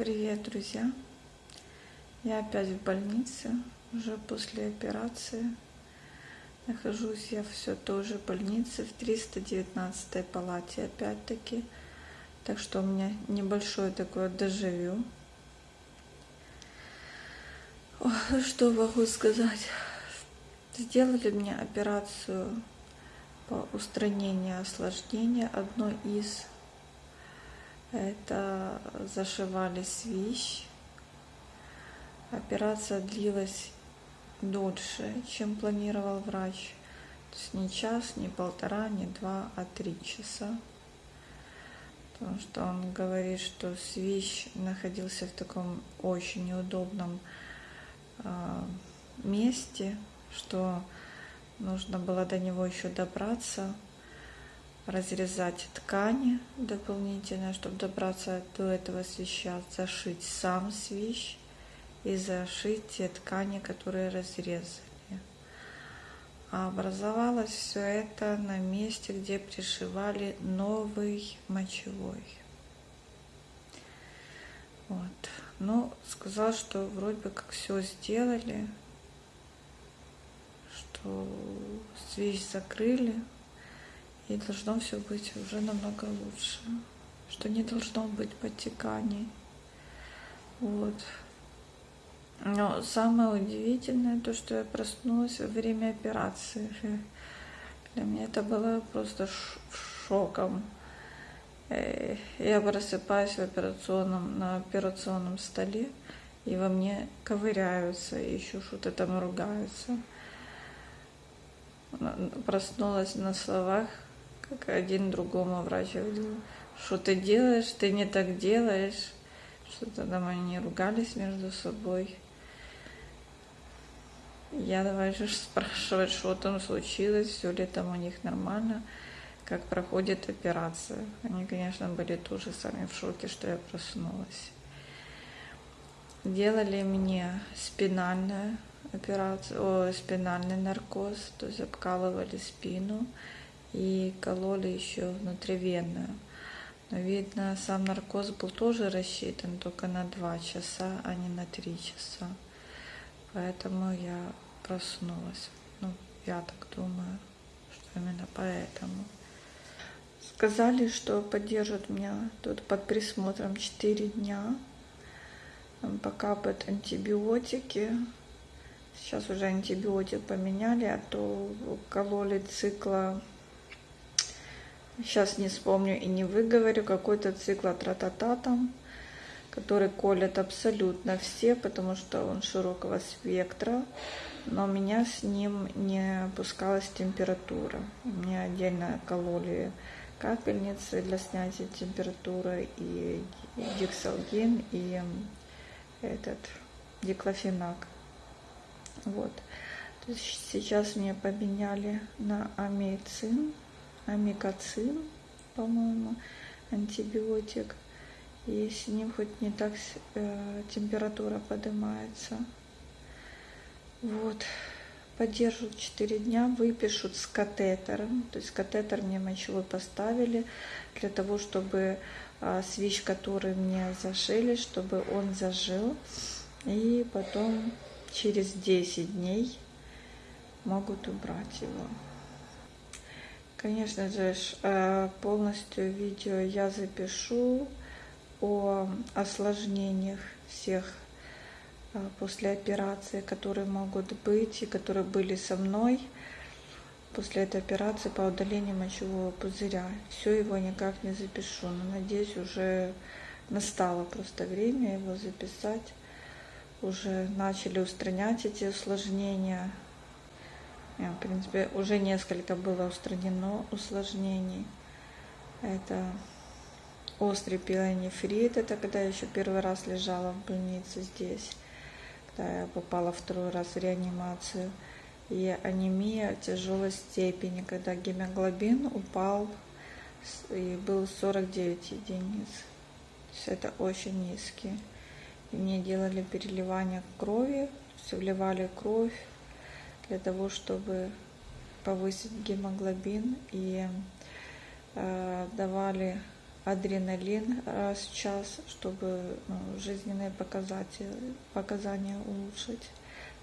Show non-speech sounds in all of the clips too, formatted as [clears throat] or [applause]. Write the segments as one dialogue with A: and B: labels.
A: Привет, друзья! Я опять в больнице, уже после операции. Нахожусь я все тоже в больнице, в 319 палате опять-таки. Так что у меня небольшое такое дежавю. Что могу сказать? Сделали мне операцию по устранению осложнения, одно из это зашивали свищ. Операция длилась дольше, чем планировал врач. То есть не час, не полтора, не два, а три часа. Потому что он говорит, что свищ находился в таком очень неудобном э, месте, что нужно было до него еще добраться разрезать ткани дополнительно, чтобы добраться до этого свища, зашить сам свищ и зашить те ткани, которые разрезали. А образовалось все это на месте, где пришивали новый мочевой. Вот. Ну, сказал, что вроде бы как все сделали, что свищ закрыли, и должно все быть уже намного лучше, что не должно быть подтеканий. Вот. Но самое удивительное то, что я проснулась во время операции. Для меня это было просто шоком. Э, я просыпаюсь в операционном, на операционном столе, и во мне ковыряются, и еще что-то там ругаются. Проснулась на словах, как один другому врач что ты делаешь, ты не так делаешь. Что-то там они ругались между собой. Я давай же спрашивать, что там случилось, все ли там у них нормально, как проходит операция. Они, конечно, были тоже сами в шоке, что я проснулась. Делали мне спинальную операцию, о, спинальный наркоз, то есть обкалывали спину и кололи еще внутривенную. Но видно, сам наркоз был тоже рассчитан только на 2 часа, а не на 3 часа. Поэтому я проснулась. Ну, я так думаю, что именно поэтому. Сказали, что поддержат меня тут под присмотром 4 дня. Пока под антибиотики. Сейчас уже антибиотик поменяли, а то кололи цикла сейчас не вспомню и не выговорю, какой-то цикл тра-та-та там, который колят абсолютно все, потому что он широкого спектра, но у меня с ним не опускалась температура. Мне отдельно кололи капельницы для снятия температуры и дексалгин и этот диклофенак. Вот. То есть сейчас мне поменяли на амейцин амикоцин, по-моему, антибиотик. И с ним хоть не так э, температура поднимается. Вот. Поддержат 4 дня, выпишут с катетером. То есть катетер мне мочевой поставили для того, чтобы э, свищ, который мне зашили, чтобы он зажил. И потом через 10 дней могут убрать его. Конечно же, э, полностью видео я запишу о осложнениях всех э, после операции, которые могут быть и которые были со мной после этой операции по удалению мочевого пузыря. Все его никак не запишу, но надеюсь, уже настало просто время его записать. Уже начали устранять эти осложнения, в принципе, уже несколько было устранено усложнений. Это острый пилонефрит, это когда я еще первый раз лежала в больнице здесь, когда я попала второй раз в реанимацию. И анемия тяжелой степени, когда гемоглобин упал и был 49 единиц. То есть это очень низкий. И мне делали переливание крови, вливали кровь, для того, чтобы повысить гемоглобин и э, давали адреналин раз в час, чтобы ну, жизненные показатели, показания улучшить,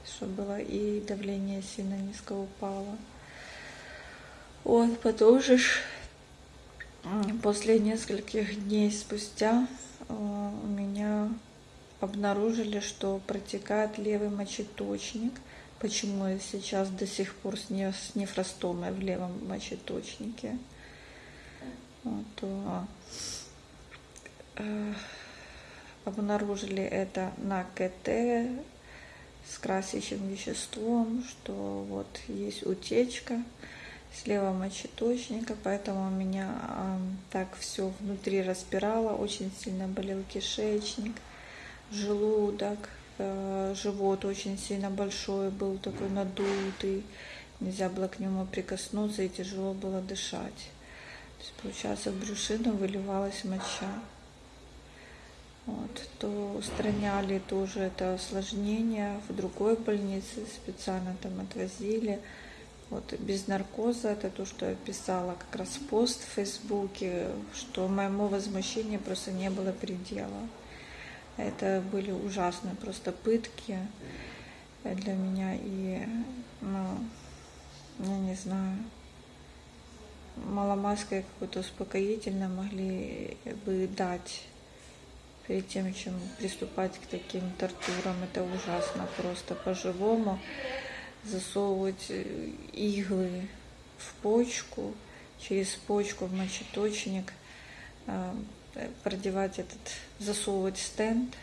A: чтобы было и давление сильно низко упало. Вот, потом же после нескольких дней спустя э, у меня обнаружили, что протекает левый мочеточник. Почему я сейчас до сих пор с, не, с нефростомой в левом мочеточнике. Вот, э, обнаружили это на КТ с красящим веществом, что вот есть утечка слева мочеточника, поэтому у меня э, так все внутри распирало, очень сильно болел кишечник, желудок, живот очень сильно большой был, такой надутый, нельзя было к нему прикоснуться и тяжело было дышать. То есть, получается, в брюшину выливалась моча. Вот, то устраняли тоже это осложнение в другой больнице, специально там отвозили. Вот без наркоза, это то, что я писала как раз пост в Фейсбуке, что моему возмущению просто не было предела. Это были ужасные просто пытки для меня и, ну, я не знаю, маломальское какое-то успокоительное могли бы дать перед тем, чем приступать к таким тортурам. Это ужасно просто по-живому засовывать э, иглы в почку, через почку в мочеточник, э, продевать этот, засовывать стенд.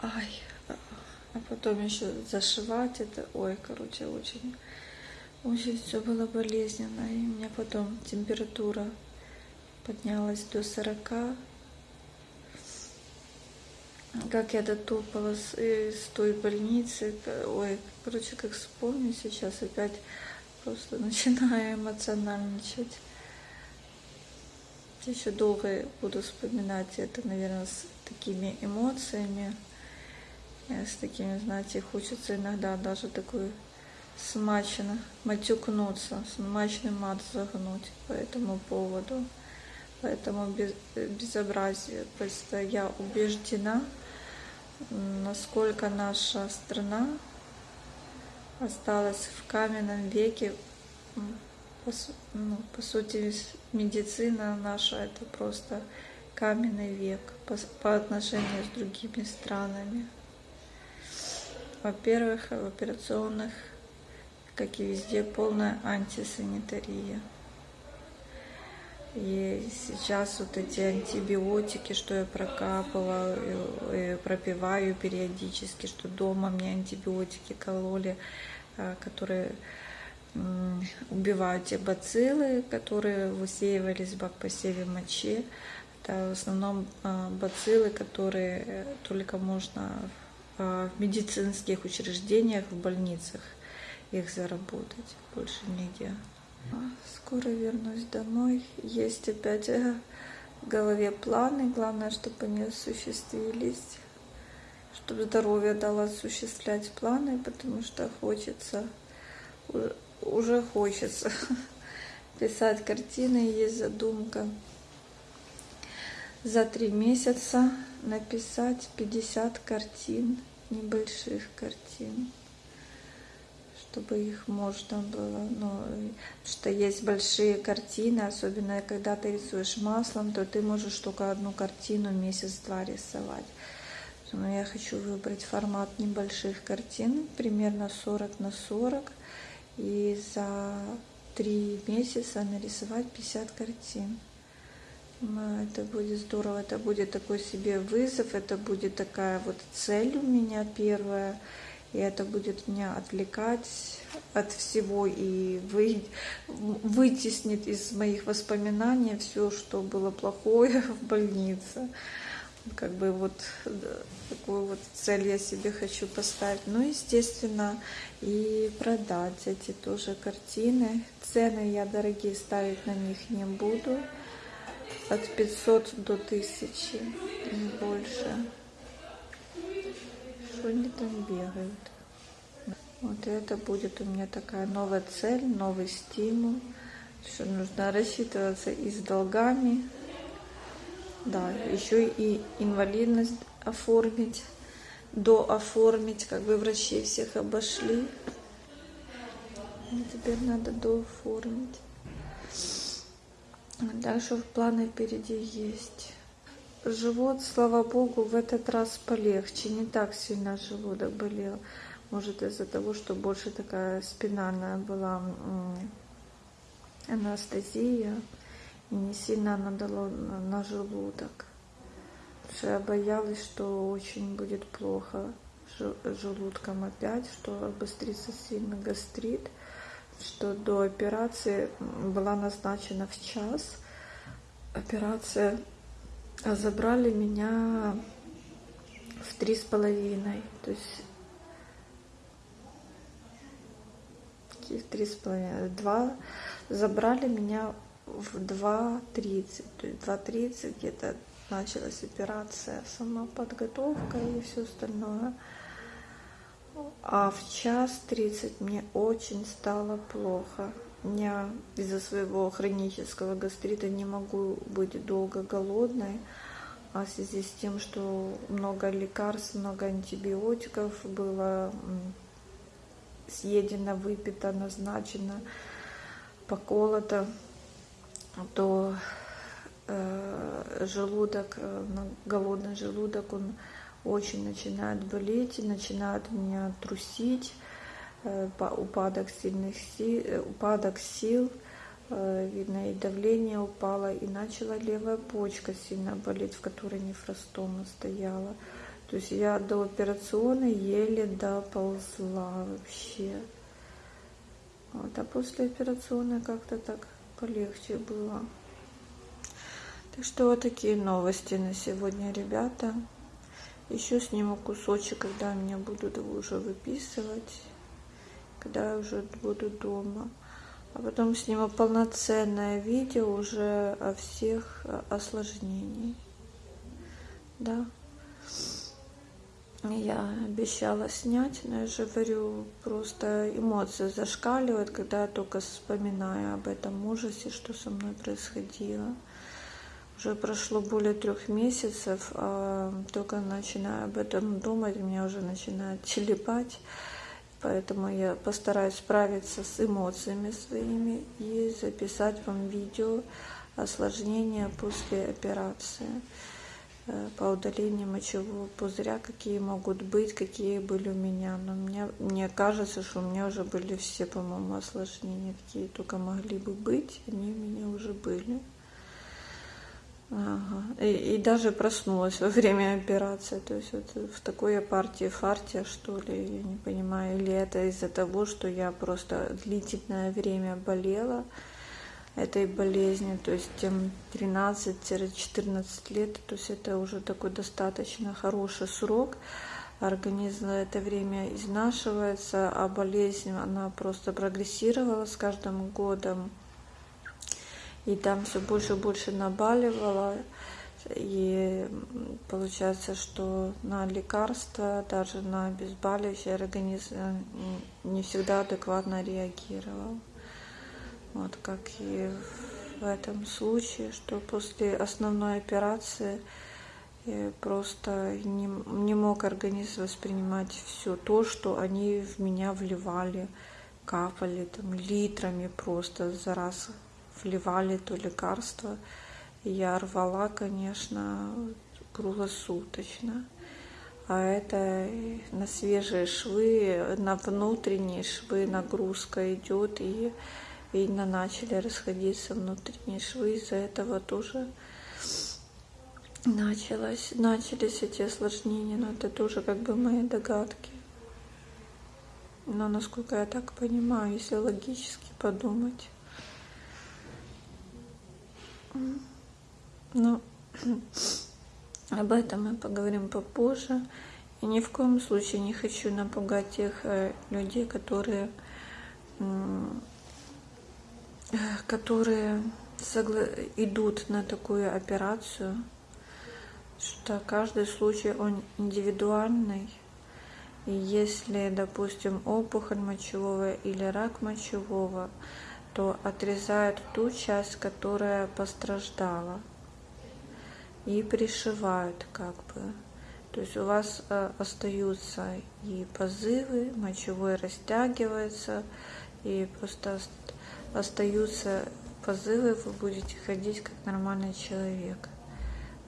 A: Ай, а потом еще зашивать это. Ой, короче, очень очень все было болезненно, и у меня потом температура поднялась до 40. Как я дотопала с, с той больницы, ой, короче, как вспомню сейчас, опять просто [laughs] начинаю эмоциональничать. Еще долго буду вспоминать это, наверное, с такими эмоциями, э, с такими, знаете, хочется иногда даже такой смачно матюкнуться, смачный мат загнуть по этому поводу, по этому без, безобразию. Просто я убеждена, насколько наша страна осталась в каменном веке. По, ну, по сути, медицина наша это просто каменный век по, по отношению с другими странами. Во-первых, в операционных как и везде, полная антисанитария. И сейчас вот эти антибиотики, что я прокапываю, и пропиваю периодически, что дома мне антибиотики кололи, а, которые убивают те бациллы, которые высеивались в посеве мочи. Это в основном а, бациллы, которые э, только можно в медицинских учреждениях, в больницах их заработать, больше нигде. А, скоро вернусь домой. Есть опять э, в голове планы. Главное, чтобы они осуществились. Чтобы здоровье дало осуществлять планы, потому что хочется, уже хочется [laughs] писать картины. Есть задумка за три месяца написать 50 картин, небольших картин чтобы их можно было, ну, что есть большие картины, особенно когда ты рисуешь маслом, то ты можешь только одну картину месяц-два рисовать. Но я хочу выбрать формат небольших картин, примерно 40 на 40, и за три месяца нарисовать 50 картин. Это будет здорово, это будет такой себе вызов, это будет такая вот цель у меня первая – и это будет меня отвлекать от всего и вы, вытеснит из моих воспоминаний все, что было плохое [laughs] в больнице. Как бы вот такую вот цель я себе хочу поставить. Ну, естественно, и продать эти тоже картины. Цены я дорогие ставить на них не буду. От 500 до 1000, не больше что они там бегают. Вот это будет у меня такая новая цель, новый стимул что нужно рассчитываться и с долгами, да, еще и инвалидность оформить, дооформить, как бы врачи всех обошли. И теперь надо дооформить. Так что планы впереди есть. Живот, слава богу, в этот раз полегче. Не так сильно желудок болел. Может из-за того, что больше такая спинальная была анестезия. Не сильно она на, желудок. Потому что я боялась, что очень будет плохо желудком опять, что обострится сильно гастрит, что до операции была назначена в час. Операция а забрали меня в три с половиной, то есть три с половиной, два, забрали меня в 2.30, то есть 2.30 где-то началась операция, сама подготовка и все остальное. А в час 30 мне очень стало плохо. Я из-за своего хронического гастрита не могу быть долго голодной, а в связи с тем, что много лекарств, много антибиотиков было съедено, выпито, назначено, поколото, то э, желудок, э, голодный желудок, он очень начинает болеть, начинает меня трусить, Э, упадок сильных сил, упадок сил, видно и давление упало, и начала левая почка сильно болеть, в которой нефростома стояла. То есть я до операционной еле доползла вообще. Вот, а после операционной как-то так полегче было. Так что вот такие новости на сегодня, ребята. Еще сниму кусочек, когда меня будут уже выписывать когда я уже буду дома. А потом сниму полноценное видео уже о всех осложнениях. Да. Я обещала снять, но я же говорю, просто эмоции зашкаливают, когда я только вспоминаю об этом ужасе, что со мной происходило. Уже прошло более трех месяцев, а только начинаю об этом думать, меня уже начинает телепать. Поэтому я постараюсь справиться с эмоциями своими и записать вам видео осложнения после операции по удалению мочевого пузыря, какие могут быть, какие были у меня. Но мне, мне кажется, что у меня уже были все, по-моему, осложнения, какие только могли бы быть, они у меня уже были. Ага. И, и даже проснулась во время операции. То есть вот в такой партии фартия, что ли, я не понимаю. Или это из-за того, что я просто длительное время болела этой болезнью, то есть тем 13-14 лет, то есть это уже такой достаточно хороший срок. Организм за это время изнашивается, а болезнь, она просто прогрессировала с каждым годом и там все больше и больше набаливало. И получается, что на лекарства, даже на обезболивающие организм не всегда адекватно реагировал. Вот как и в этом случае, что после основной операции я просто не, не мог организм воспринимать все то, что они в меня вливали, капали там литрами просто за раз вливали то лекарство. Я рвала, конечно, круглосуточно. А это на свежие швы, на внутренние швы нагрузка идет, и видно, начали расходиться внутренние швы, из-за этого тоже началось, начались эти осложнения, но это тоже как бы мои догадки. Но насколько я так понимаю, если логически подумать, ну, [clears throat] об этом мы поговорим попозже. И ни в коем случае не хочу напугать тех э, людей, которые, которые согла... идут на такую операцию, что каждый случай он индивидуальный. И если, допустим, опухоль мочевого или рак мочевого, что отрезают ту часть, которая пострадала. И пришивают как бы. То есть у вас э, остаются и позывы, мочевой растягивается, и просто остаются позывы, вы будете ходить как нормальный человек.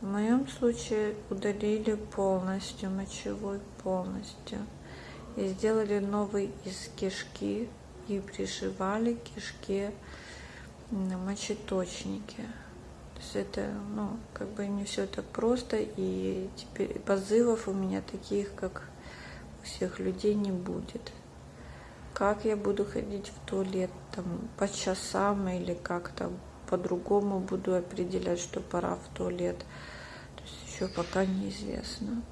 A: В моем случае удалили полностью, мочевой полностью. И сделали новый из кишки и пришивали кишке мочеточники. То есть это, ну, как бы не все так просто, и теперь позывов у меня таких, как у всех людей, не будет. Как я буду ходить в туалет, там, по часам или как-то по-другому буду определять, что пора в туалет – еще пока неизвестно.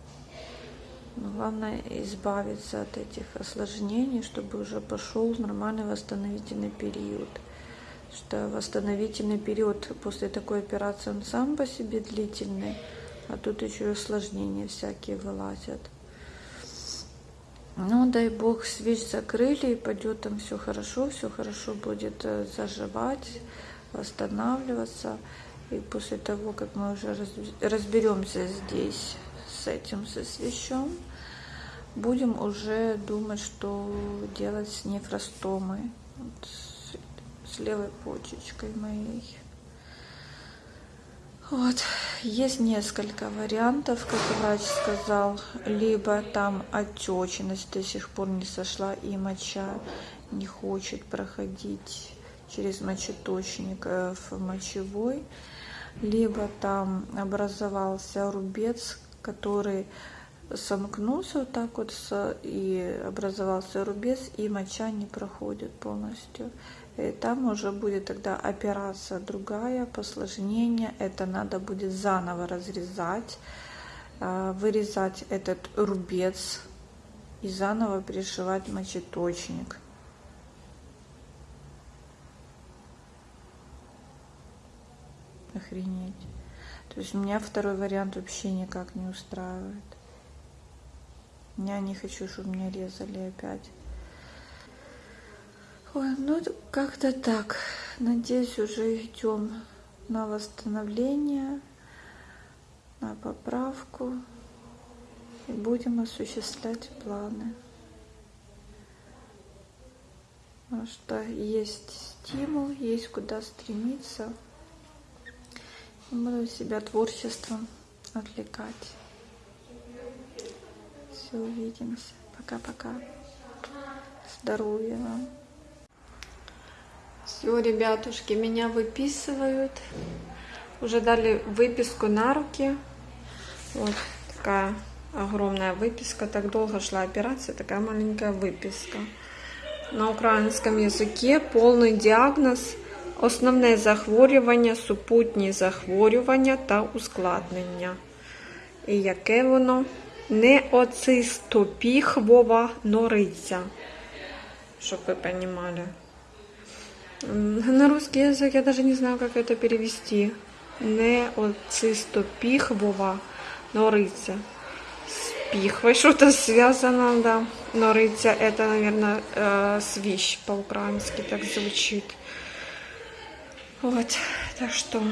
A: Но главное избавиться от этих осложнений, чтобы уже пошел нормальный восстановительный период. Что восстановительный период после такой операции он сам по себе длительный, а тут еще и осложнения всякие вылазят. Ну, дай бог, свеч закрыли, и пойдет там все хорошо, все хорошо будет э, заживать, восстанавливаться. И после того, как мы уже разберемся здесь с этим, со свечом, будем уже думать, что делать с нефростомой, вот, с, с левой почечкой моей. Вот, есть несколько вариантов, как врач сказал, либо там отечность до сих пор не сошла и моча не хочет проходить через мочеточник э, в мочевой, либо там образовался рубец, который сомкнулся вот так вот и образовался рубец, и моча не проходит полностью. Там уже будет тогда операция другая, посложнение. Это надо будет заново разрезать, а, вырезать этот рубец и заново пришивать мочеточник. Охренеть. То есть меня второй вариант вообще никак не устраивает. Я не хочу, чтобы меня резали опять. Ой, ну как-то так. Надеюсь, уже идем на восстановление, на поправку. И будем осуществлять планы. Потому что есть стимул, есть куда стремиться. Буду себя творчеством отвлекать. Все, увидимся. Пока-пока. Здоровья вам. Все, ребятушки, меня выписывают. Уже дали выписку на руки. Вот такая огромная выписка. Так долго шла операция, такая маленькая выписка. На украинском языке полный диагноз – Основне захворювання, супутні захворювання та ускладнення. І яке воно? Неоцистопіхвова нориця. Щоб ви понимали. На русский язык я даже не знаю, как это перевести. Неоцистопіхвова нориця. С пихвой что-то связано, да. Нориця это, наверное, э, свищ по-украински так звучит. Вот, так что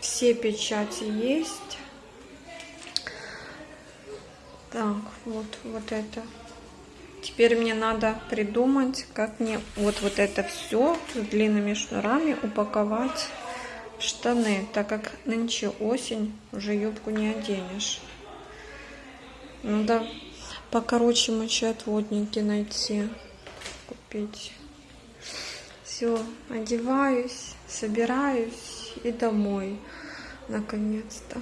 A: все печати есть. Так, вот, вот это. Теперь мне надо придумать, как мне вот, вот это все с длинными шнурами упаковать в штаны, так как нынче осень, уже юбку не оденешь. Надо покороче мочеотводники найти, купить. Все, одеваюсь собираюсь и домой наконец-то